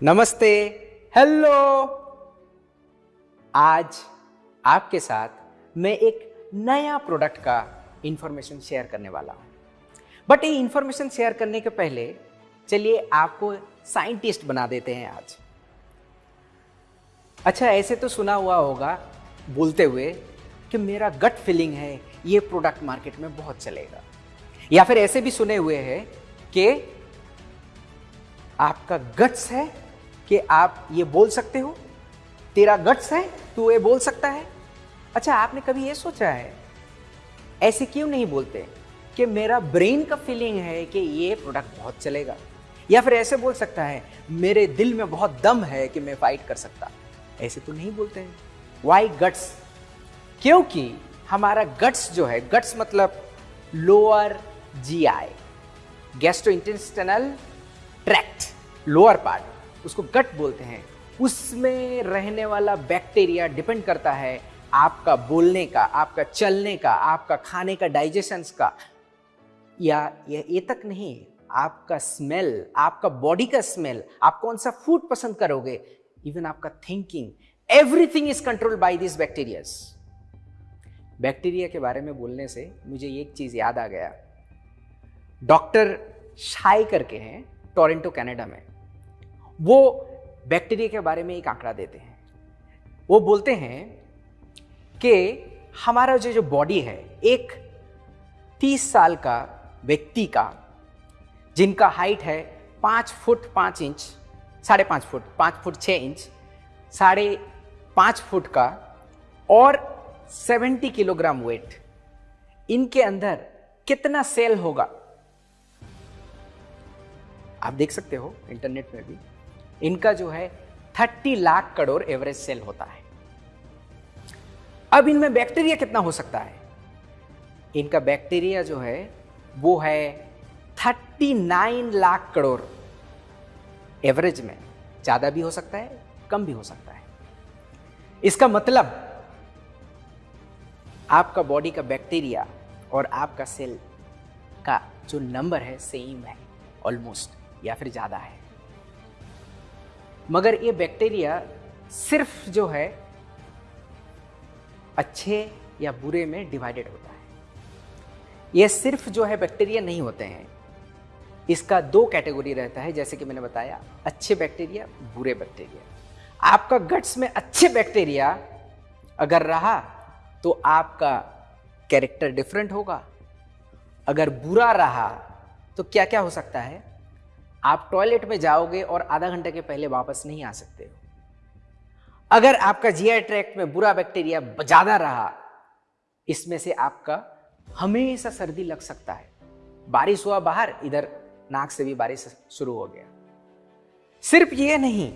नमस्ते। हेलो। आज आपके साथ मैं एक नया प्रोडक्ट का इंफॉर्मेशन शेयर करने वाला हूँ। बट ये इंफॉर्मेशन शेयर करने के पहले चलिए आपको साइंटिस्ट बना देते हैं आज। अच्छा ऐसे तो सुना हुआ होगा बोलते हुए कि मेरा गट फीलिंग है, ये प्रोडक्ट मार्केट में बहुत चलेगा। या फिर ऐसे भी सुने हुए हैं कि आपका गट्स है कि आप ये बोल सकते हो, तेरा गट्स है, तू ये बोल सकता है। अच्छा आपने कभी ये सोचा है, ऐसे क्यों नहीं बोलते कि मेरा ब्रेन का फीलिंग है कि ये प्रोडक्ट बहुत चलेगा? या फिर ऐसे बोल सकता है, मेरे दिल में बहुत दम है कि मैं फाइट कर सकता। ऐसे तो नहीं बोलते हैं। वाई गट्स क्योंकि हमारा गट्स जो है गट्स मतलब lower GI gastro intestinal tract lower part उसको गट बोलते हैं। उसमें रहने वाला बैक्टीरिया डिपेंड करता है आपका बोलने का आपका चलने का आपका खाने का डाइजेशन का। या ये, तक नहीं आपका स्मेल आपका बॉडी का स्मेल आप कौन सा फ़ूड पसंद करोगे? इवन आपका thinking everything is control by this bacterias bacteria के बारे में बोलने से मुझे एक चीज़ याद आ गया। डॉक्टर शाई करके हैं टोरेंटो कनाडा में। वो बैक्टीरिया के बारे में एक आंकड़ा देते हैं। वो बोलते हैं कि हमारा जो जो बॉडी है, एक तीस साल का व्यक्ति का, जिनका हाइट है पाँच फुट पाँच इंच, साढ़े पाँच फुट पाँच फुट छः इंच, साढ़े पाँच फुट का और सेवेंटी किलोग्राम वेट इनके अंदर कितना सेल होगा? आप देख सकते हो इंटरनेट में भी। इनका जो है thirty lakh crore average cell होता है। अब इनमें बैक्टीरिया कितना हो सकता है? इनका बैक्टीरिया जो है, वो है thirty nine lakh crore. Average में ज़्यादा भी हो सकता है, कम भी हो सकता है। इसका मतलब आपका बॉडी का बैक्टीरिया और आपका सेल का जो नंबर है सेम है ऑलमोस्ट या फिर ज़्यादा है। मगर ये बैक्टीरिया सिर्फ़ जो है, अच्छे या बुरे में डिवाइडेड होता है। ये सिर्फ़ जो है बैक्टीरिया नहीं होते हैं। इसका दो कैटेगरी रहता है, जैसे कि मैंने बताया, अच्छे बैक्टीरिया, बुरे बैक्टीरिया। आपका गट्स में अच्छे बैक्टीरिया अगर रहा तो आपका कैरेक्टर डिफरेंट होगा। अगर बुरा रहा तो क्या क्या हो सकता है? आप टॉयलेट में जाओगे और आधा घंटे के पहले वापस नहीं आ सकते हो। अगर आपका जीआई ट्रैक्ट में बुरा बैक्टीरिया ज़्यादा रहा, इसमें से आपका हमेशा सर्दी लग सकता है। बारिश हुआ बाहर, इधर नाक से भी बारिश शुरू हो गया। सिर्फ़ ये नहीं,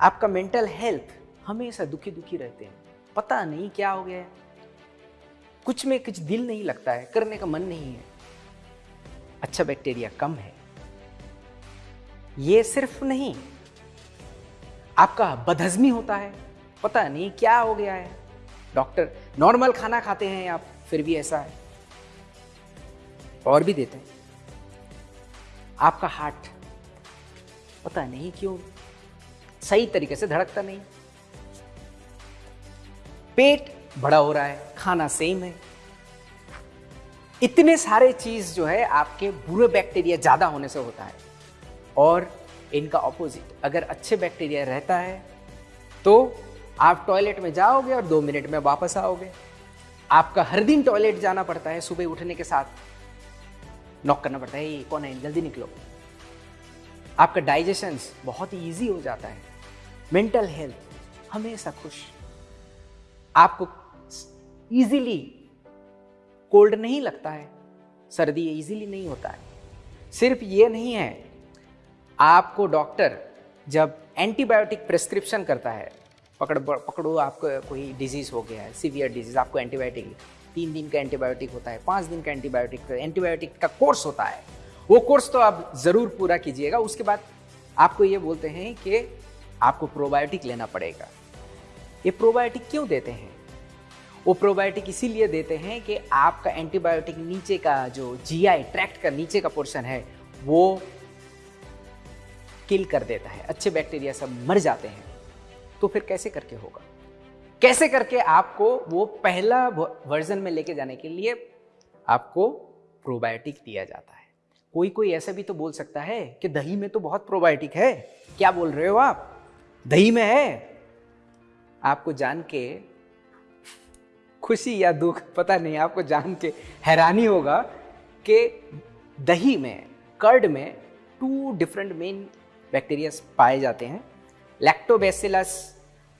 आपका मेंटल हेल्थ हमेशा दुखी दुखी रहते हैं। पता नहीं क्या हो गया कुछ में कुछ दिल नहीं लगता है, करने का मन नहीं है। अच्छा बैक्टीरिया कम है। ये सिर्फ़ नहीं, आपका बदहजमी होता है। पता नहीं क्या हो गया है। डॉक्टर, नॉर्मल खाना खाते हैं आप, फिर भी ऐसा है। और भी देते हैं। आपका हार्ट, पता नहीं क्यों, सही तरीके से धड़कता नहीं। पेट बड़ा हो रहा है, खाना सेम है। इतने सारे चीज़ जो है, आपके बुरे बैक्टीरिया ज़्यादा होने से होता है। और इनका ऑपोजिट अगर अच्छे बैक्टीरिया रहता है तो आप टॉयलेट में जाओगे और दो मिनट में वापस आओगे। आपका हर दिन टॉयलेट जाना पड़ता है, सुबह उठने के साथ। नॉक करना पड़ता है, ये कौन है? जल्दी निकलो। आपका डाइजेशन बहुत ही ईजी हो जाता है। मेंटल हेल्थ हमेशा खुश। आपको इजीली कोल्ड नहीं लगता है, सर्दी इजीली नहीं होता है। सिर्फ़ ये नहीं है आपको डॉक्टर जब एंटीबायोटिक प्रिस्क्रिप्शन करता है, पकड़, पकड़ो आपको कोई डिज़ीज़ हो गया है सीवियर डिज़ीज़ आपको एंटीबायोटिक तीन दिन का एंटीबायोटिक होता है, पाँच दिन का एंटीबायोटिक एंटीबायोटिक का कोर्स होता है। वो कोर्स तो आप ज़रूर पूरा कीजिएगा। उसके बाद आपको ये बोलते हैं कि आपको प्रोबायोटिक लेना पड़ेगा। ये प्रोबायोटिक क्यों देते हैं? वो प्रोबायोटिक इसीलिए देते हैं कि आपका एंटीबायोटिक नीचे का जो जीआई ट्रैक्ट का नीचे का पोर्शन है, वो किल कर देता है। अच्छे बैक्टीरिया सब मर जाते हैं। तो फिर कैसे करके होगा? कैसे करके आपको वो पहला वर्जन में लेके जाने के लिए आपको प्रोबायोटिक दिया जाता है। कोई कोई ऐसा भी तो बोल सकता है कि दही में तो बहुत प्रोबायोटिक है। क्या बोल रहे हो आप? दही में है। आपको जान के खुशी या दुख, पता नहीं, आपको जान के हैरानी होगा कि दही में, कर्ड में टू डिफरेंट मेन बैक्टीरिया पाए जाते हैं। लैक्टोबैसिलस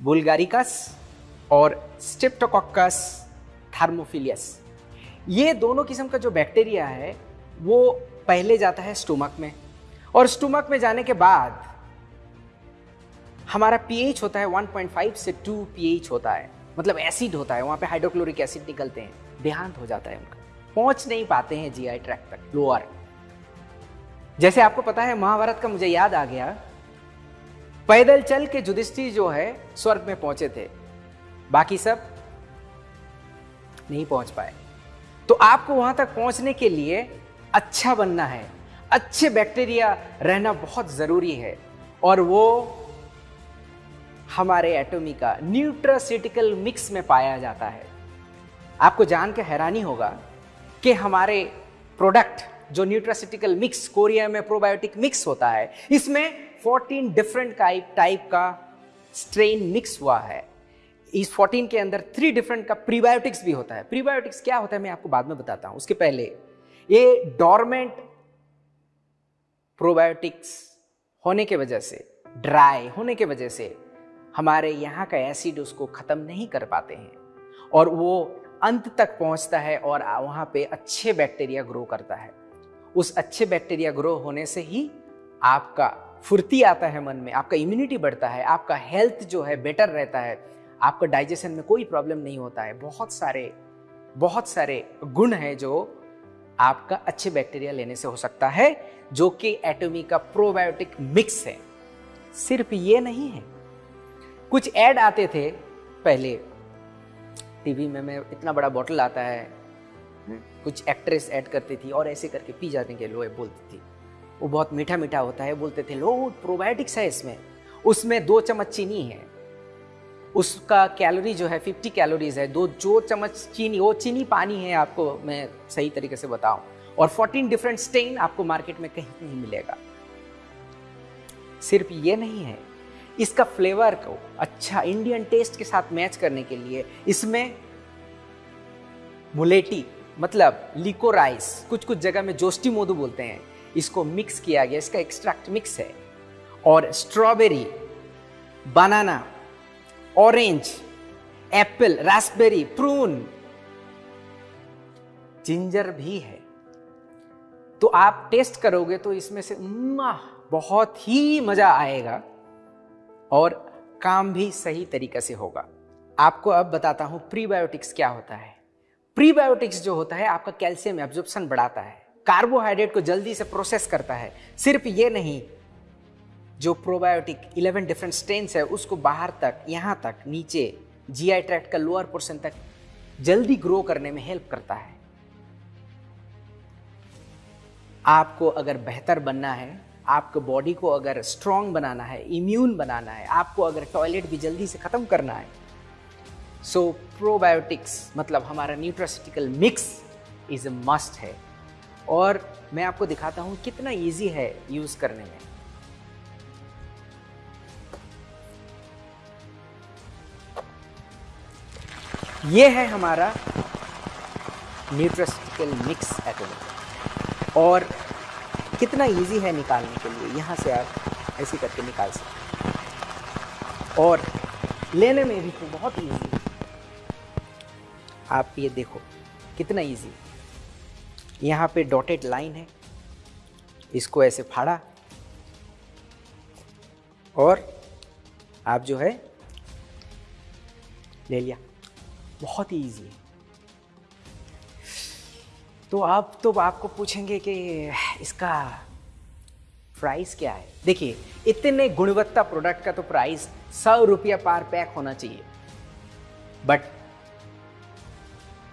बुल्गारिकस और स्ट्रिप्टोकोकस थर्मोफिलियस ये दोनों किस्म का जो बैक्टीरिया है, वो पहले जाता है स्टोमक में। और स्टोमक में जाने के बाद हमारा पीएच होता है 1.5 से 2 पीएच होता है। मतलब एसिड होता है, वहाँ पे हाइड्रोक्लोरिक एसिड निकलते हैं। देहांत हो जाता है उनका। पहुँच नहीं पाते हैं जीआई ट्रैक तक लोअर जैसे आपको पता है, महाभारत का मुझे याद आ गया। पैदल चल के जुधिष्ठिर जो है, स्वर्ग में पहुँचे थे। बाकी सब नहीं पहुँच पाए। तो आपको वहाँ तक पहुँचने के लिए अच्छा बनना है। अच्छे बैक्टीरिया रहना बहुत ज़रूरी है। और वो हमारे एटोमी का न्यूट्रासिटिकल मिक्स में पाया जाता है। आपको जान के हैरानी होगा कि हमारे प्रोडक्ट जो न्यूट्रासिटिकल मिक्स कोरिया में प्रोबायोटिक मिक्स होता है, इसमें 14 डिफरेंट टाइप का स्ट्रेन मिक्स हुआ है। इस 14 के अंदर थ्री डिफरेंट का प्रीबायोटिक्स भी होता है। प्रीबायोटिक्स क्या होता है मैं आपको बाद में बताता हूँ। उसके पहले, ये डॉर्मेंट प्रोबायोटिक्स होने के वजह से ड्राई होने के वजह से हमारे यहाँ का एसिड उसको ख़त्म नहीं कर पाते हैं और वो अंत तक पहुँचता है और वहाँ पे अच्छे बैक्टीरिया ग्रो करता है। उस अच्छे बैक्टीरिया ग्रो होने से ही आपका फुर्ती आता है मन में, आपका इम्यूनिटी बढ़ता है, आपका हेल्थ जो है बेटर रहता है, आपका डाइजेशन में कोई प्रॉब्लम नहीं होता है। बहुत सारे बहुत सारे गुण हैं जो आपका अच्छे बैक्टीरिया लेने से हो सकता है, जो कि एटोमी का प्रोबायोटिक मिक्स है। सिर्फ़ ये नहीं है। कुछ ऐड आते थे पहले। टीवी में मैं इतना बड़ा बॉटल आता है। कुछ एक्ट्रेस ऐड करती थी और ऐसे करके पी जाने के लोग बोलती थी। वो बहुत मीठा मीठा होता है, बोलते थे, लो प्रोबायोटिक्स है इसमें। उसमें दो चम्मच चीनी है। उसका कैलोरी जो है 50 कैलोरीज है। दो, जो चम्मच चीनी, वो चीनी पानी है आपको मैं सही तरीके से बताऊँ। और 14 डिफरेंट स्टेन आपको मार्केट में कहीं नहीं मिलेगा। सिर्फ़ ये नहीं है, इसका फ्लेवर को अच्छा इंडियन टेस्ट के साथ मैच करने के लिए इसमें मुलेटी मतलब लिको राइस कुछ कुछ जगह में जोस्टी मोदू बोलते हैं। इसको मिक्स किया गया, इसका एक्सट्रैक्ट मिक्स है। और strawberry banana orange apple raspberry prune ginger भी है। तो आप टेस्ट करोगे तो इसमें से बहुत ही मज़ा आएगा और काम भी सही तरीके से होगा। आपको अब बताता हूँ प्रीबायोटिक्स क्या होता है। प्रीबायोटिक्स जो होता है, आपका कैल्शियम एब्जॉर्प्शन बढ़ाता है। कार्बोहाइड्रेट को जल्दी से प्रोसेस करता है। सिर्फ़ ये नहीं, जो प्रोबायोटिक 11 डिफरेंट स्ट्रेन्स है, उसको बाहर तक, यहाँ तक, नीचे जीआई ट्रैक्ट का लोअर पोर्शन तक जल्दी ग्रो करने में हेल्प करता है। आपको अगर बेहतर बनना है, आपको बॉडी को अगर स्ट्रांग बनाना है इम्यून बनाना है, आपको अगर टॉयलेट भी जल्दी से ख़त्म करना है सो प्रोबायोटिक्स मतलब हमारा न्यूट्रासिटिकल मिक्स इज़ मस्ट है। और मैं आपको दिखाता हूँ कितना इजी है यूज़ करने में। ये है हमारा न्यूट्रस्टिकल मिक्स एटोमिक और कितना इजी है निकालने के लिए, यहाँ से आप ऐसे करके निकाल सकते हैं। और लेने में भी तो बहुत इजी आप ये देखो, कितना इजी यहाँ पे डॉटेड लाइन है, इसको ऐसे फाड़ा, और आप जो है, ले लिया। बहुत ही ईजी है। तो आप तो आपको पूछेंगे कि इसका प्राइस क्या है? देखिए, इतने गुणवत्ता प्रोडक्ट का तो प्राइस सौ रुपया पार पैक होना चाहिए। बट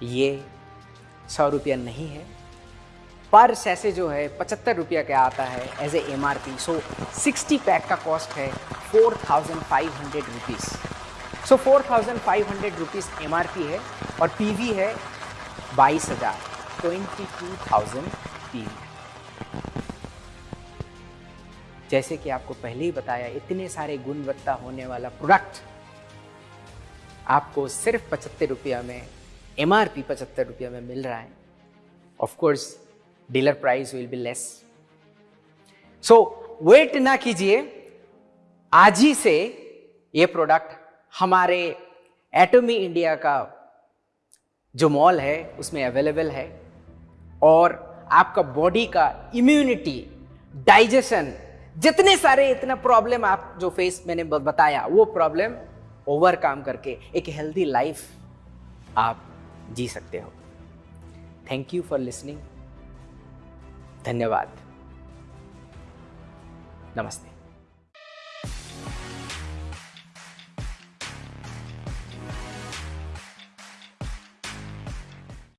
ये सौ रुपया नहीं है। पर सैसे जो है, पचहत्तर रुपया का आता है as a M R P so sixty pack का कॉस्ट है four thousand five hundred rupees so four thousand five hundred rupees M R P है और पी वी है बाईस हज़ार। Twenty two thousand P V जैसे कि आपको पहले ही बताया, इतने सारे गुणवत्ता होने वाला प्रोडक्ट आपको सिर्फ़ पचहत्तर रुपया में एम आर पी पचहत्तर रुपया में मिल रहा है। Of course dealer price will be less so wait ना कीजिए। आज ही से ये प्रोडक्ट हमारे एटोमी इंडिया का जो मॉल है, उसमें अवेलेबल है। और आपका बॉडी का इम्यूनिटी डाइजेशन जितने सारे इतना प्रॉब्लम आप जो फेस मैंने बताया, वो प्रॉब्लम ओवरकम करके एक हेल्दी लाइफ आप जी सकते हो। थैंक यू फॉर लिसनिंग धन्यवाद। नमस्ते।